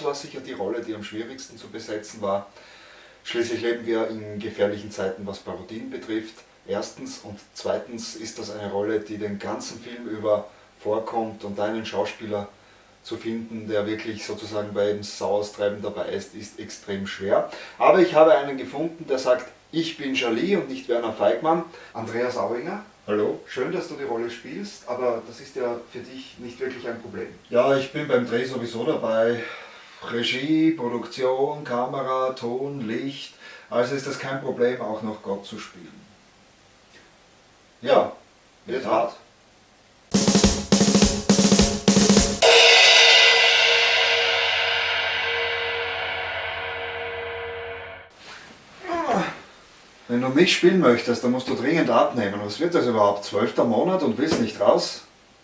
Tod war sicher die Rolle, die am schwierigsten zu besetzen war. Schließlich leben wir in gefährlichen Zeiten, was Parodien betrifft. Erstens und zweitens ist das eine Rolle, die den ganzen Film über vorkommt und einen Schauspieler zu finden, der wirklich sozusagen beim Sauerstreiben dabei ist, ist extrem schwer. Aber ich habe einen gefunden, der sagt, ich bin Jolie und nicht Werner Feigmann. Andreas Auinger. Hallo. Schön, dass du die Rolle spielst, aber das ist ja für dich nicht wirklich ein Problem. Ja, ich bin beim Dreh sowieso dabei. Regie, Produktion, Kamera, Ton, Licht. Also ist das kein Problem, auch noch Gott zu spielen. Ja, wird hart. Wenn du mich spielen möchtest, dann musst du dringend abnehmen. Was wird das überhaupt? Zwölfter Monat und willst nicht raus?